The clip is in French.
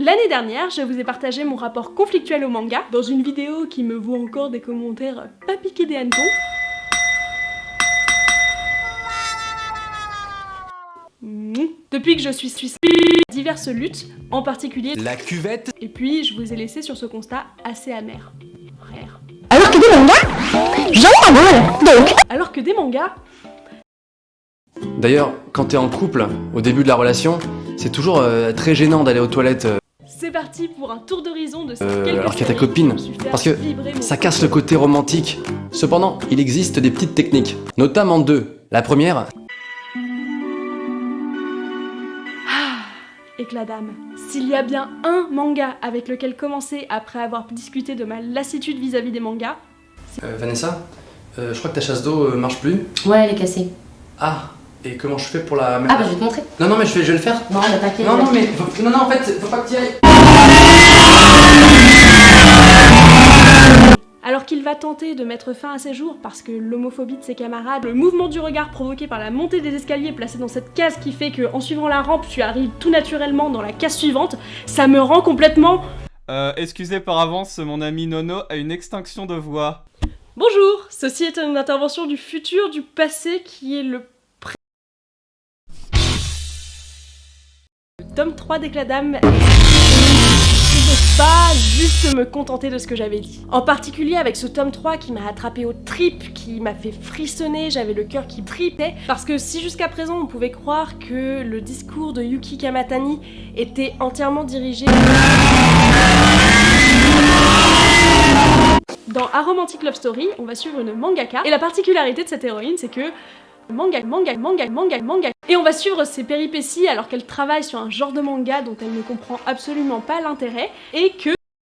L'année dernière, je vous ai partagé mon rapport conflictuel au manga dans une vidéo qui me vaut encore des commentaires pas piqués des hannetons. Depuis que je suis suisse, diverses luttes, en particulier la cuvette, et puis je vous ai laissé sur ce constat assez amer. Frère. Alors que des mangas, j'en ai donc Alors que des mangas D'ailleurs, quand t'es en couple, au début de la relation, c'est toujours euh, très gênant d'aller aux toilettes. euh, C'est parti pour un tour d'horizon de ces Euh, quelques alors qu'il y a ta copine, parce que Ça casse le côté romantique. Cependant, il existe des petites techniques, notamment deux. La première, Éclat d'âme. S'il y a bien un manga avec lequel commencer après avoir discuté de ma lassitude vis-à-vis des mangas, euh, Vanessa, euh, je crois que ta chasse d'eau euh, marche plus. Ouais, elle est cassée. Ah, et comment je fais pour la Ah bah je vais te montrer. Non, non, mais je vais, je vais le faire. Non, bah t'inquiète. Non, non, mais faut- non, non, en fait, faut pas que tu ailles. alors qu'il va tenter de mettre fin à ses jours parce que l'homophobie de ses camarades, le mouvement du regard provoqué par la montée des escaliers placé dans cette case qui fait que en suivant la rampe tu arrives tout naturellement dans la case suivante, ça me rend complètement... Euh, excusez par avance, mon ami Nono a une extinction de voix. Bonjour Ceci est une intervention du futur, du passé qui est le... tome 3 d'Éclat d'âme je ne peux pas juste me contenter de ce que j'avais dit. En particulier avec ce tome 3 qui m'a attrapé aux tripes, qui m'a fait frissonner, j'avais le cœur qui tripait. Parce que si jusqu'à présent on pouvait croire que le discours de Yuki Kamatani était entièrement dirigé... Dans A Romantic Love Story, on va suivre une mangaka, et la particularité de cette héroïne, c'est que manga, manga, manga, manga, manga. Et on va suivre ses péripéties alors qu'elle travaille sur un genre de manga dont elle ne comprend absolument pas l'intérêt, et que